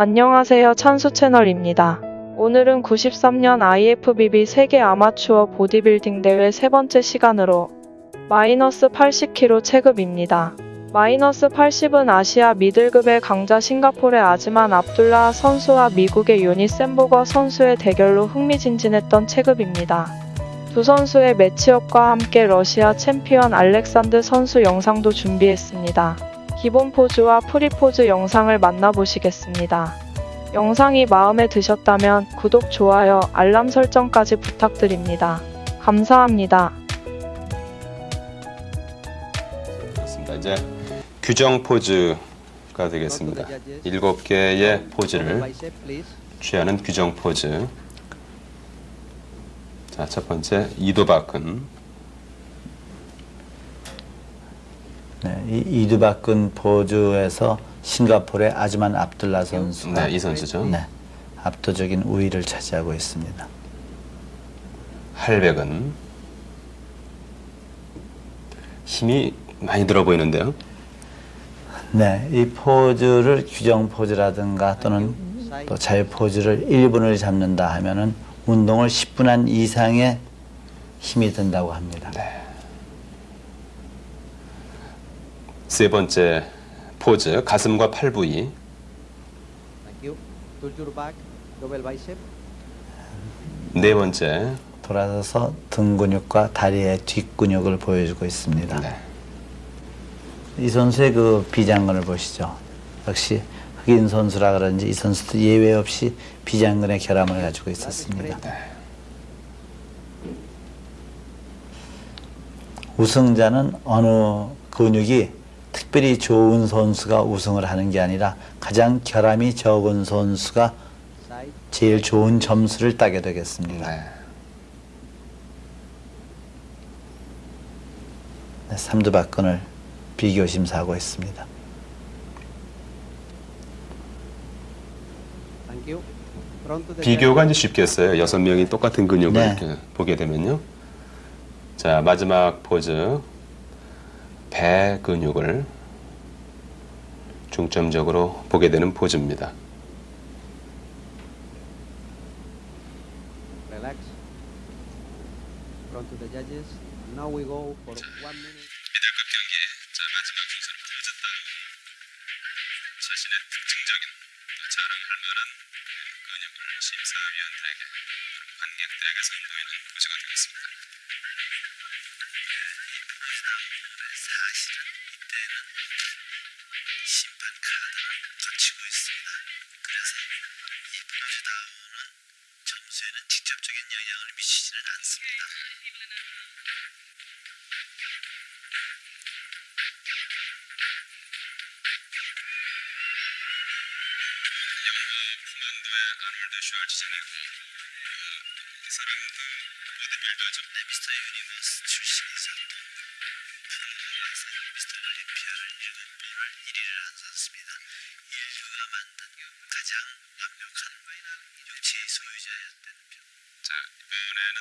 안녕하세요 찬수 채널입니다. 오늘은 93년 IFBB 세계 아마추어 보디빌딩 대회 세 번째 시간으로 마이너스 80kg 체급입니다. 마이너스 80은 아시아 미들급의 강자 싱가포르의 아즈만 압둘라 선수와 미국의 유니 샌보거 선수의 대결로 흥미진진했던 체급입니다. 두 선수의 매치업과 함께 러시아 챔피언 알렉산드 선수 영상도 준비했습니다. 기본 포즈와 프리 포즈 영상을 만나보시겠습니다. 영상이 마음에 드셨다면 구독, 좋아요, 알람 설정까지 부탁드립니다. 감사합니다. 그렇습니다. 이제 규정 포즈가 되겠습니다. 일곱 개의 포즈를 취하는 규정 포즈. 자, 첫 번째 이두박근. 네, 이 이두박근 포즈에서 싱가포르의 아즈만 압둘라 선수가 네, 이 선수죠. 네, 압도적인 우위를 차지하고 있습니다. 할백은 힘이 많이 들어 보이는데요. 네, 이 포즈를 규정 포즈라든가 또는 또 자유 포즈를 1분을 잡는다 하면은 운동을 10분 한 이상의 힘이 든다고 합니다. 세 번째 포즈 가슴과 팔 부위. 네 번째 돌아서서 등 근육과 다리의 뒷 근육을 보여주고 있습니다. 네. 이 선수의 그 비장근을 보시죠. 역시 흑인 선수라 그런지 이 선수도 예외 없이 비장근의 결함을 가지고 있었습니다. 우승자는 어느 근육이 특별히 좋은 선수가 우승을 하는 게 아니라 가장 결함이 적은 선수가. 제일 좋은 점수를 따게 되겠습니다. 네. 네, 삼두박근을 비교 심사하고 있습니다. 비교가 이제 쉽겠어요. 여섯 명이 똑같은 근육을 네. 이렇게 보게 되면요. 자 마지막 포즈 배 근육을 중점적으로 보게 되는 포즈입니다. 심사위원들에게 관객들에게 선보이는 포즈가 되겠습니다. 사실은 이때는 심판 카드를 거치고 있습니다. 그래서 이 포즈 다운은 점수에는 직접적인 영향을 미치지는 않습니다. 코만도의 아놀드 슈왈츠제네거 이 사람도 보디빌더죠. 네, 미스터 유니버스 출신이자 완벽한 육체의 소유자였던 자 이번에는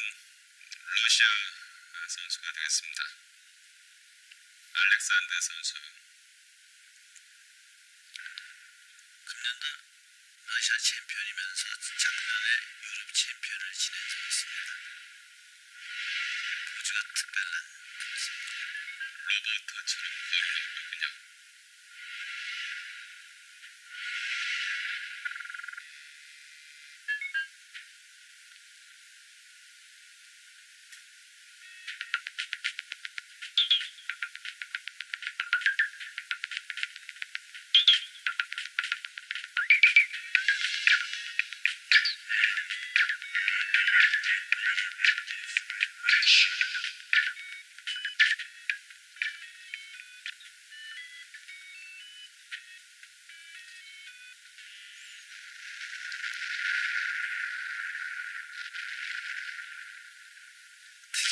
러시아 선수가 되겠습니다. 알렉산드 선수. 금년도 러시아 챔피언이면서 작년에 유럽 챔피언을 지낸 선수입니다. 포즈가 특별한 로버트처럼 걸을 하고 있군요.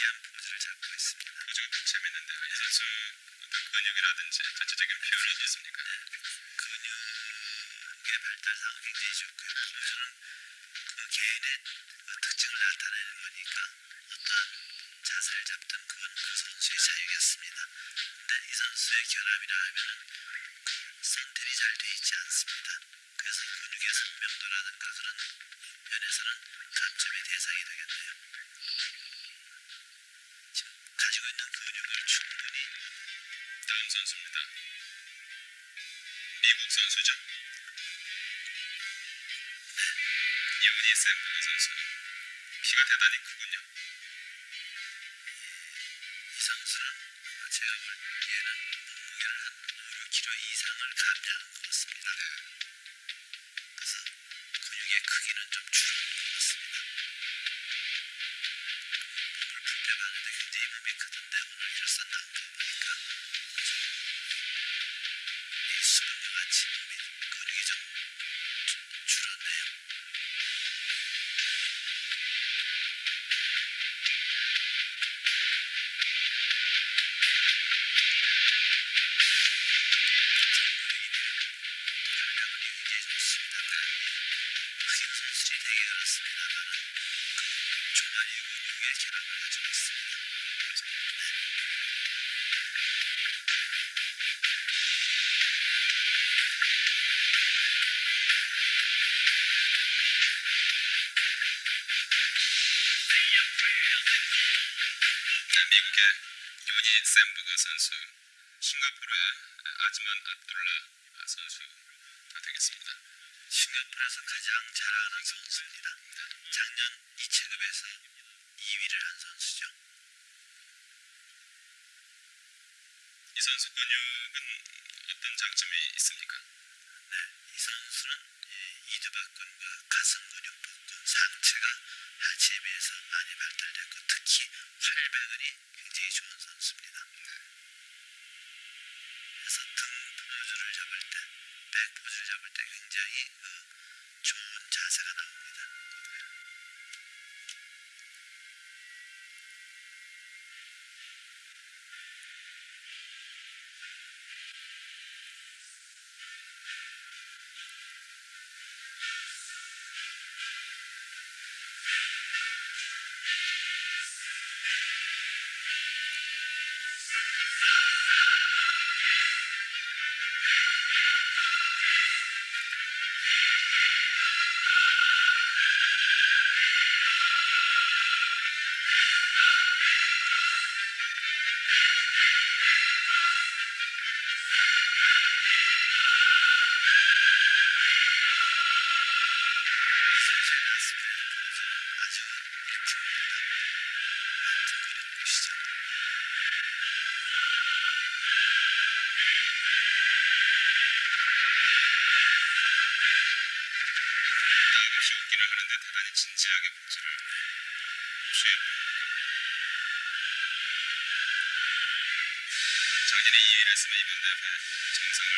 특이한 포즈를 잡고 있습니다. 포즈가 참 재밌는데요. 이 선수 어떤 근육이라든지 전체적인 표현이 어떻습니까? 근육의 발달상은 굉장히 좋고요. 포즈는 그 개인의 그 특징을 나타내는 거니까 어떠한 자세를 잡든 그건 그 선수의 자유겠습니다. 근데 이 선수의 결함이라 하면은 그 선택이 잘 돼 있지 않습니다. 그래서 근육에서 척이라든가 그런 면에서는 감점의 대상이 되겠네요. 있는 근육을 충분히 다음 선수입니다. 미국 선수죠. 요니 샌버거 선수. 키가 대단히 크군요. 이 선수는 제가 보기에는 몸무게를 한 5, 6kg 이상을 감량한 것 같습니다. 그래서 근육의 크기는 좀 줄은 수분과 네, 미국의 요니 샌버거 선수. 싱가포르의 아즈만 압둘라 선수가 되겠습니다. 싱가포르에서 가장 잘하는 선수입니다. 작년 2체급에서 2위를 한 선수죠. 이 선수 근육은 어떤 장점이 있습니까? 네, 이 선수는 이 이두박근과 가슴 근육 복근 상체가 하체에 비해서 많이 발달됐고 특히 활배근이 굉장히 좋은 선수입니다. 그래서 등 포즈를 잡을 때, 백 포즈를 잡을 때 굉장히 그 좋은 자세가 나옵니다. 대단히 진지하게 복수를 취해. 작년에 2위를 했으면 이번 대회 정상을